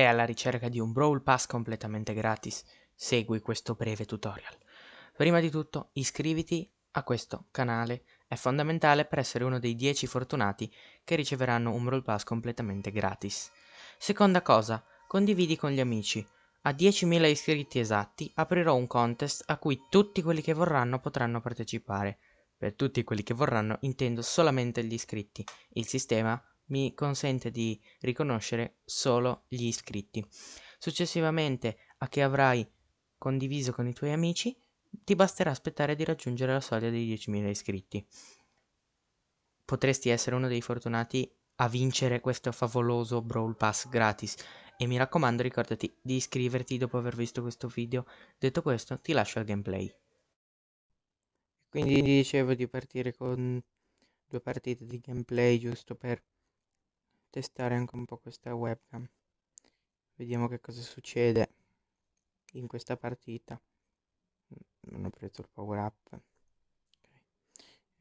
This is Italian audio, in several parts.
Sei alla ricerca di un Brawl Pass completamente gratis? Segui questo breve tutorial. Prima di tutto iscriviti a questo canale, è fondamentale per essere uno dei 10 fortunati che riceveranno un Brawl Pass completamente gratis. Seconda cosa, condividi con gli amici. A 10.000 iscritti esatti aprirò un contest a cui tutti quelli che vorranno potranno partecipare. Per tutti quelli che vorranno intendo solamente gli iscritti. Il sistema mi consente di riconoscere solo gli iscritti. Successivamente a che avrai condiviso con i tuoi amici, ti basterà aspettare di raggiungere la soglia dei 10.000 iscritti. Potresti essere uno dei fortunati a vincere questo favoloso Brawl Pass gratis e mi raccomando ricordati di iscriverti dopo aver visto questo video. Detto questo ti lascio al gameplay. Quindi dicevo di partire con due partite di gameplay giusto per testare anche un po' questa webcam. Vediamo che cosa succede in questa partita. Non ho preso il power up.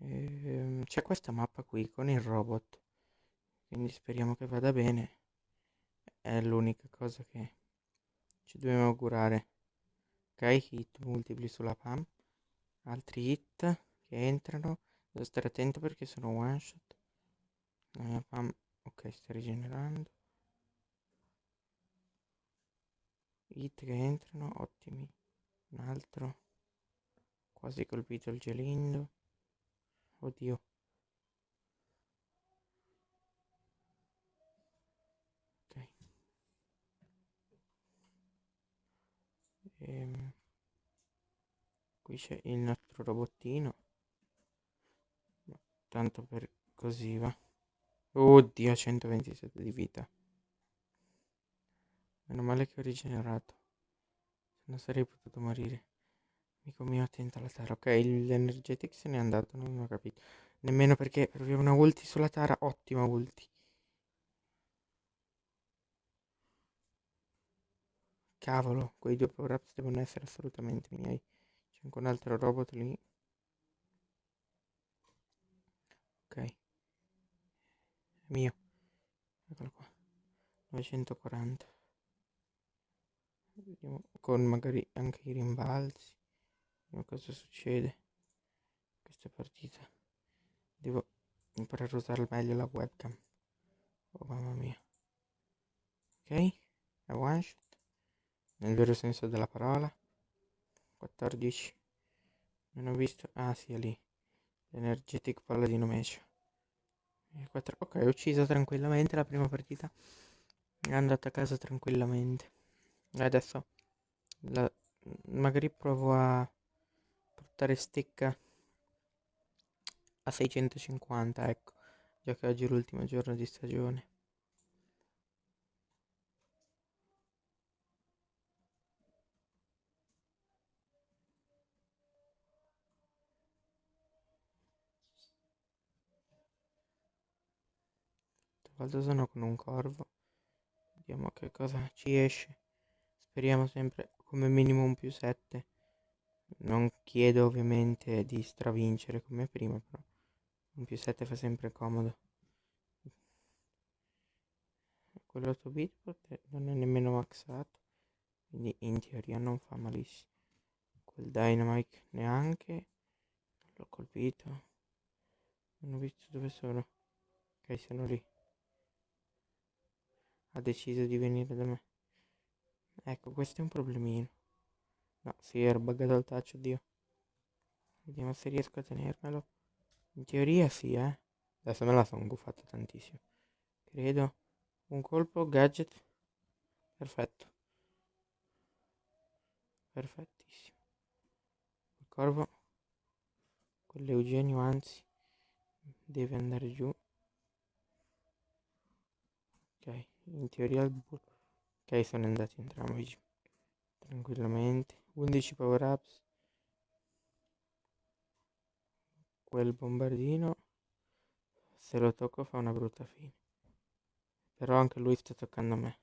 Okay. ehm, c'è questa mappa qui con il robot. Quindi speriamo che vada bene. È l'unica cosa che ci dobbiamo augurare. Ok hit multipli sulla pam. Altri hit che entrano. Devo stare attento perché sono one shot. La pam ok sta rigenerando. Hit che entrano ottimi. Un altro quasi colpito il gelindo. Oddio. Ok. Ehm, qui c'è il nostro robottino. Tanto per così va Oddio, 127 di vita. Meno male che ho rigenerato. Se no sarei potuto morire. Amico mio, attento alla Tara. Ok, l'energetic se n'è andato, non ho capito. Nemmeno perché proviamo una ulti sulla Tara. Ottima ulti. Cavolo, quei due power ups devono essere assolutamente miei. C'è anche un altro robot lì. Ok mio. Eccolo qua. 940 vediamo con magari anche i rimbalzi. Vediamo cosa succede in questa partita. Devo imparare a usare meglio la webcam. Oh mamma mia. Ok è one shot. Nel vero senso della parola. 14 non ho visto. Ah sì è lì. L'energetic paladino mecio 4. Ok, ho ucciso tranquillamente la prima partita. È andata a casa tranquillamente. Adesso la, magari provo a portare stecca a 650, ecco. Già che oggi è l'ultimo giorno di stagione. Volta sono con un corvo. Vediamo che cosa ci esce. Speriamo sempre come minimo un più 7 non chiedo ovviamente di stravincere come prima però un più 7 fa sempre comodo. Quello 8 bit non è nemmeno maxato quindi in teoria non fa malissimo. Quel dynamite neanche l'ho colpito. Non ho visto dove sono. Ok sono lì ha deciso di venire da me. Ecco, questo è un problemino. No, si era buggato il touch, oddio. Vediamo se riesco a tenermelo. In teoria sì, eh. Adesso me la sono guffato tantissimo. Credo. Un colpo, gadget. Perfetto. Perfettissimo. Il corvo. Con l'Eugenio, anzi, deve andare giù. Ok in teoria il bull ok sono andati entrambi tranquillamente. 11 power ups. Quel bombardino se lo tocco fa una brutta fine. Però anche lui sta toccando me.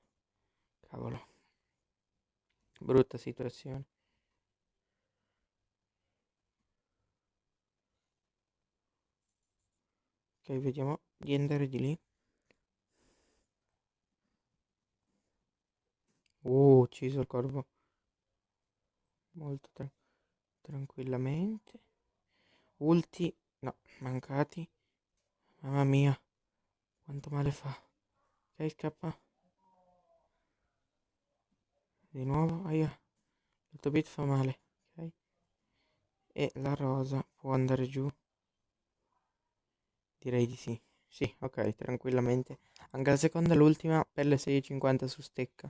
Cavolo. Brutta situazione. Ok vediamo di andare di lì Uh, ucciso il corvo. Molto tra tranquillamente. Ulti. No, mancati. Mamma mia. Quanto male fa. Ok, scappa. Di nuovo. Aia. Il bit fa male. Ok. E la rosa può andare giù. Direi di sì. Sì, ok, tranquillamente. Anche la seconda e l'ultima, pelle 6,50 su stecca.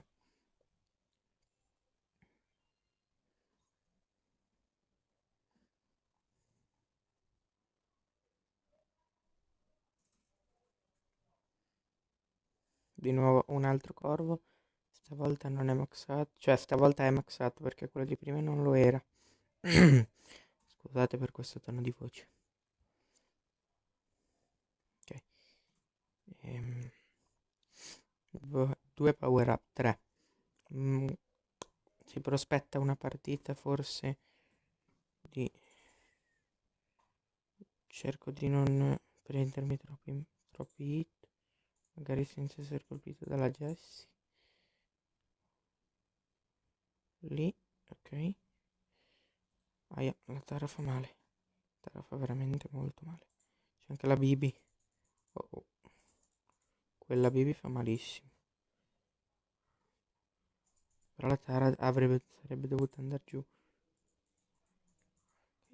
Di nuovo un altro corvo. Stavolta non è maxato. Cioè, stavolta è maxato perché quello di prima non lo era. Scusate per questo tono di voce. Ok. Ehm, due power up, tre. Mm, si prospetta una partita forse di... Cerco di non prendermi troppi, troppi hit, magari senza essere colpito dalla Jessie. Lì, ok. Aia, la Tara fa male. La Tara fa veramente molto male. C'è anche la Bibi. Oh, oh. Quella Bibi fa malissimo. Però la Tara avrebbe, sarebbe dovuta andare giù.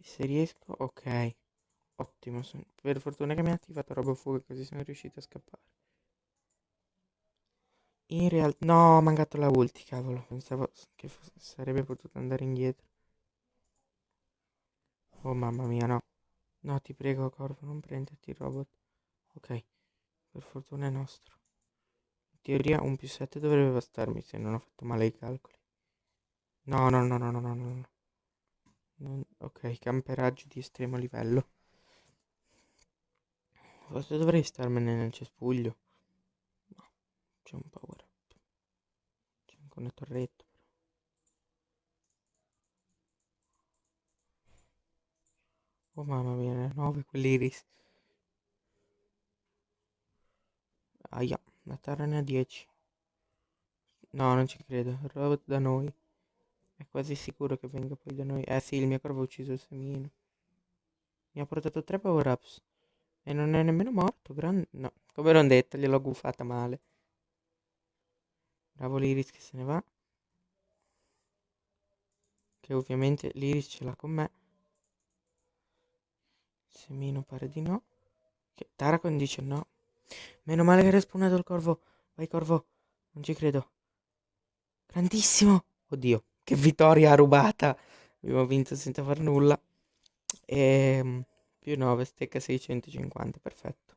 Se riesco, ok. Ottimo. Per fortuna che mi ha attivato roba fuga così sono riuscito a scappare. In realtà... No, ho mancato la ulti, cavolo. Pensavo che sarebbe potuto andare indietro. Oh mamma mia, no. No, ti prego, Corvo, non prenderti il robot. Ok, per fortuna è nostro. In teoria un più 7 dovrebbe bastarmi se non ho fatto male i calcoli. No, no, no, no, no, no, no. Non... Ok, camperaggio di estremo livello. Forse dovrei starmene nel cespuglio. C'è un power up. C'è anche una torretta. Oh mamma mia, 9 quell'iris. Aia, la terra ne ha 10. No, non ci credo. Robot da noi. È quasi sicuro che venga poi da noi. Eh sì, il mio corvo ha ucciso il semino. Mi ha portato 3 power ups. E non è nemmeno morto. Grande... No, come non detto, gliel'ho guffata male. Bravo l'Iris che se ne va. Che ovviamente l'Iris ce l'ha con me. Semino pare di no. Che Taracon dice no. Meno male che è respawnato il corvo. Vai corvo. Non ci credo. Grandissimo. Oddio, che vittoria rubata. Abbiamo vinto senza far nulla. E ehm, più 9, stecca 650. Perfetto.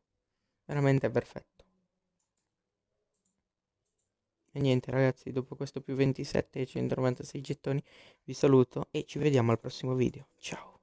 Veramente perfetto. E niente ragazzi, dopo questo più 27 e 196 gettoni vi saluto e ci vediamo al prossimo video. Ciao.